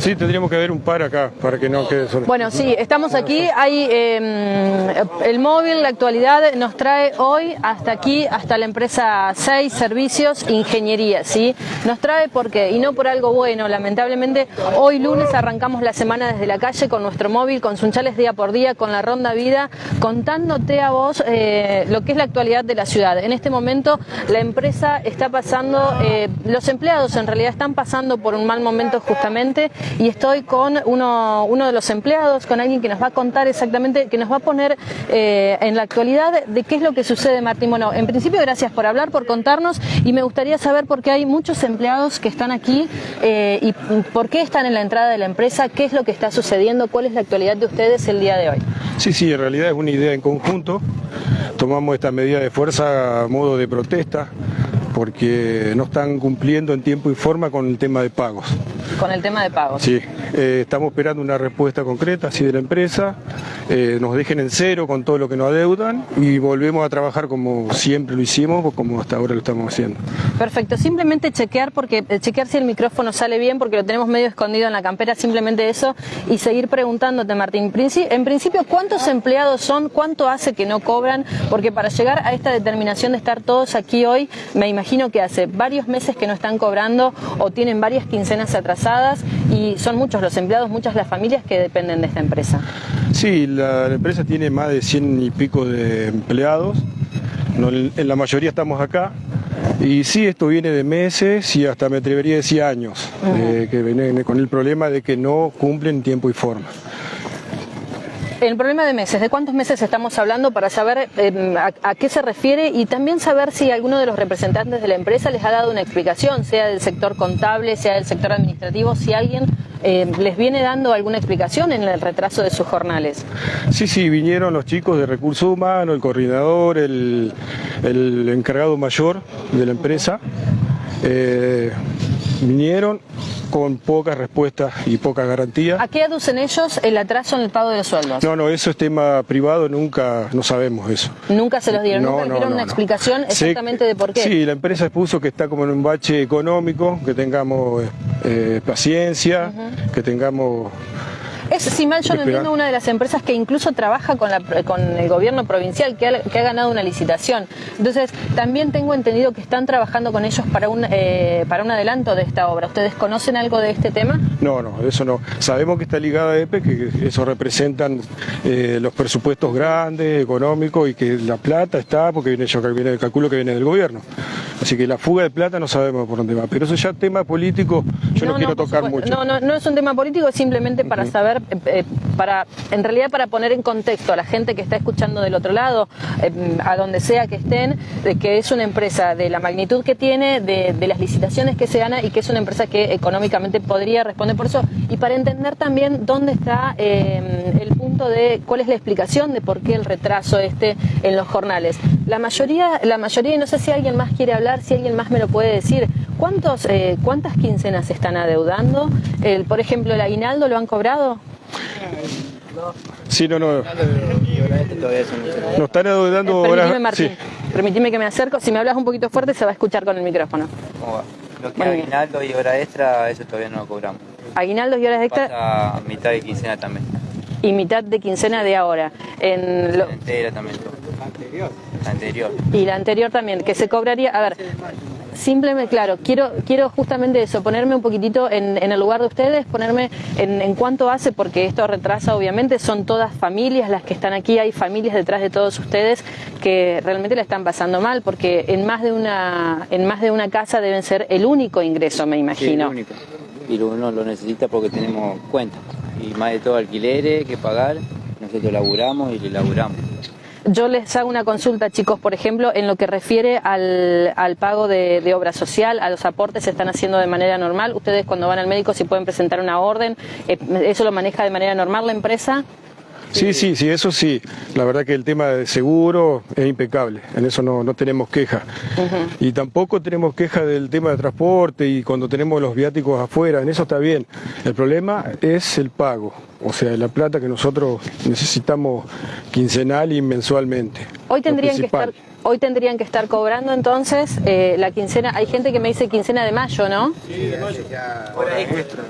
Sí, tendríamos que haber un par acá para que no quede solo. Bueno, sí, estamos aquí. Hay eh, el móvil, la actualidad nos trae hoy hasta aquí, hasta la empresa 6 Servicios Ingeniería, ¿sí? Nos trae porque, y no por algo bueno, lamentablemente, hoy lunes arrancamos la semana desde la calle con nuestro móvil, con Sunchales día por día, con la Ronda Vida, contándote a vos eh, lo que es la actualidad de la ciudad. En este momento la empresa está pasando, eh, los empleados en realidad están pasando por un mal momento justamente y estoy con uno, uno de los empleados, con alguien que nos va a contar exactamente, que nos va a poner eh, en la actualidad de qué es lo que sucede, Martín. Bueno, en principio gracias por hablar, por contarnos y me gustaría saber por qué hay muchos empleados que están aquí eh, y por qué están en la entrada de la empresa, qué es lo que está sucediendo, cuál es la actualidad de ustedes el día de hoy. Sí, sí, en realidad es una idea en conjunto. Tomamos esta medida de fuerza a modo de protesta porque no están cumpliendo en tiempo y forma con el tema de pagos. Con el tema de pagos. Sí, eh, estamos esperando una respuesta concreta, así de la empresa, eh, nos dejen en cero con todo lo que nos adeudan y volvemos a trabajar como siempre lo hicimos como hasta ahora lo estamos haciendo. Perfecto, simplemente chequear porque eh, chequear si el micrófono sale bien porque lo tenemos medio escondido en la campera, simplemente eso y seguir preguntándote Martín. En principio, ¿cuántos empleados son? ¿Cuánto hace que no cobran? Porque para llegar a esta determinación de estar todos aquí hoy, me imagino que hace varios meses que no están cobrando o tienen varias quincenas atrasadas y son muchos los empleados, muchas las familias que dependen de esta empresa. Sí, la, empresa tiene más de 100 y pico de empleados, en la mayoría estamos acá, y sí, esto viene de meses y hasta me atrevería a decir años, eh, que viene con el problema de que no cumplen tiempo y forma. El problema de meses, ¿de cuántos meses estamos hablando para saber em, a, qué se refiere y también saber si alguno de los representantes de la empresa les ha dado una explicación, sea del sector contable, sea del sector administrativo, si alguien em, les viene dando alguna explicación en el retraso de sus jornales? Sí, sí, vinieron los chicos de recursos humanos, el coordinador, el, encargado mayor de la empresa. Eh, vinieron con pocas respuestas y pocas garantías. ¿A qué aducen ellos el atraso en el pago de los sueldos? No, no, eso es tema privado, nunca, no sabemos eso. ¿Nunca se los dieron? ¿Nunca dieron una explicación exactamente de por qué? Sí, la empresa expuso que está como en un bache económico, que tengamos eh, paciencia, que tengamos es, si mal yo no entiendo, una de las empresas que incluso trabaja con, con el gobierno provincial, que ha, ganado una licitación. Entonces, también tengo entendido que están trabajando con ellos para un, eh, para un adelanto de esta obra. ¿Ustedes conocen algo de este tema? No, no, eso no. Sabemos que está ligada a EPE, que eso representan eh, los presupuestos grandes, económicos, y que la plata está, porque viene, yo viene, calculo que viene del gobierno. Así que la fuga de plata no sabemos por dónde va. Pero eso ya tema político, yo no, quiero tocar mucho. No, no, no es un tema político, es simplemente para saber eh, eh, para, en realidad para poner en contexto a la gente que está escuchando del otro lado, eh, a donde sea que estén, que es una empresa de la magnitud que tiene, de, las licitaciones que se gana y que es una empresa que económicamente podría responder por eso, y para entender también dónde está el punto de cuál es la explicación de por qué el retraso este en los jornales. La mayoría, la mayoría, y no sé si alguien más quiere hablar, si alguien más me lo puede decir, ¿cuántos, ¿cuántas quincenas están adeudando? El, por ejemplo, el aguinaldo lo han cobrado. Sí, no, no. Nos están adeudando Permitime, Martín. Permitime que me acerco. Si me hablas un poquito fuerte, se va a escuchar con el micrófono. Lo que es aguinaldo y hora extra, eso todavía no lo cobramos. Aguinaldo y horas extra. Pasa mitad de quincena también. Y mitad de quincena de ahora. En lo... La entera también. La anterior. La anterior. Y la anterior también, que se cobraría. A ver, Simplemente, claro, quiero, quiero justamente eso, ponerme un poquitito en, el lugar de ustedes, ponerme en, en, cuánto hace, porque esto retrasa obviamente, son todas familias las que están aquí, hay familias detrás de todos ustedes que realmente la están pasando mal, porque en más de una, en más de una casa deben ser el único ingreso, me imagino. el único. Y uno lo necesita porque tenemos cuentas, y más de todo alquileres que pagar, nosotros laburamos y le laburamos. Yo les hago una consulta, chicos, por ejemplo, en lo que refiere al, pago de, obra social, a los aportes se están haciendo de manera normal. Ustedes cuando van al médico si pueden presentar una orden, eh, ¿eso lo maneja de manera normal la empresa? Sí, sí, sí, eso sí. La verdad que el tema de seguro es impecable, en eso no, tenemos queja. Y tampoco tenemos queja del tema de transporte y cuando tenemos los viáticos afuera, en eso está bien. El problema es el pago, o sea, la plata que nosotros necesitamos quincenal y mensualmente. Hoy tendrían que estar... Hoy tendrían que estar cobrando entonces eh, la quincena. Hay gente que me dice quincena de mayo, ¿no? Sí, de mayo. Ya, Hora extra.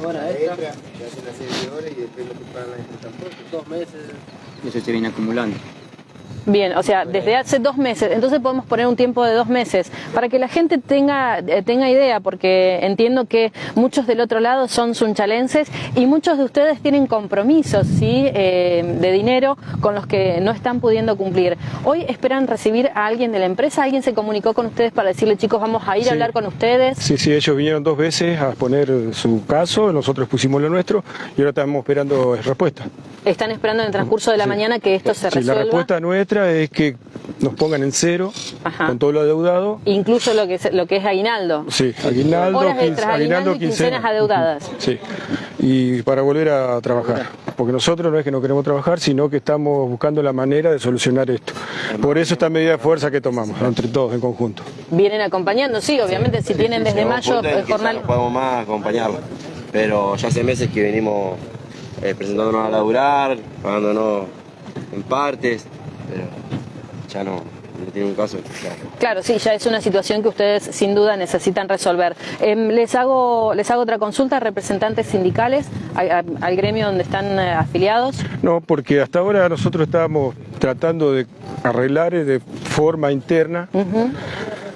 Se hacen las serie de horas y después lo que pagan la. Dos meses. Y eso se viene acumulando. Bien, o sea, desde hace dos meses, entonces podemos poner un tiempo de dos meses para que la gente tenga, eh, tenga idea, porque entiendo que muchos del otro lado son sunchalenses y muchos de ustedes tienen compromisos ¿sí? Eh, de dinero con los que no están pudiendo cumplir. Hoy esperan recibir a alguien de la empresa, alguien se comunicó con ustedes para decirle chicos vamos a ir a hablar con ustedes. Sí, sí, ellos vinieron dos veces a poner su caso, nosotros pusimos lo nuestro y ahora estamos esperando respuesta. Están esperando en el transcurso de la mañana que esto se resuelva. la respuesta nuestra es que nos pongan en cero con todo lo adeudado. Incluso lo que es, lo que es aguinaldo. Sí, aguinaldo, Horas aguinaldo, y quincenas adeudadas. Sí, y para volver a trabajar. Porque nosotros no es que no queremos trabajar, sino que estamos buscando la manera de solucionar esto. Por eso esta medida de fuerza que tomamos, entre todos, en conjunto. Vienen acompañando, sí, obviamente, si tienen desde mayo el jornal... No podemos más acompañarlo, pero ya hace meses que venimos eh, presentándonos a laburar, pagándonos en partes, pero ya no, no tiene un caso. Claro. sí, ya es una situación que ustedes sin duda necesitan resolver. Em, les, hago, les hago otra consulta, representantes sindicales, al, gremio donde están eh, afiliados. No, porque hasta ahora nosotros estábamos tratando de arreglar de forma interna.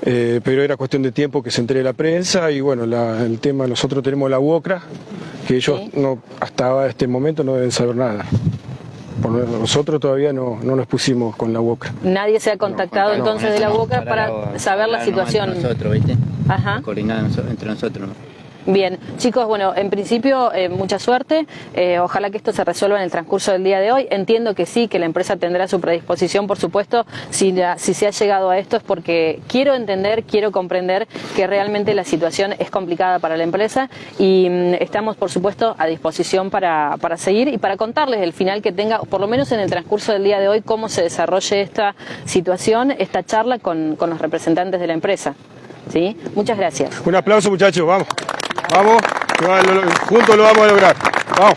Eh, pero era cuestión de tiempo que se entregue la prensa y bueno, el tema, nosotros tenemos la UOCRA, que ellos no, hasta este momento no deben saber nada. Nosotros todavía no, nos pusimos con la boca. Nadie se ha contactado entonces de la boca para, saber la situación. Nosotros, ¿viste? Ajá. Coordinar entre nosotros. Bien, chicos, bueno, en principio eh, mucha suerte, eh, ojalá que esto se resuelva en el transcurso del día de hoy. Entiendo que sí, que la empresa tendrá su predisposición, por supuesto, si, si se ha llegado a esto es porque quiero entender, quiero comprender que realmente la situación es complicada para la empresa y mm, estamos, por supuesto, a disposición para, para seguir y para contarles el final que tenga, por lo menos en el transcurso del día de hoy, cómo se desarrolle esta situación, esta charla con, con los representantes de la empresa. ¿Sí? Muchas gracias. Un aplauso muchachos, vamos. Vamos, juntos lo vamos a lograr. Vamos.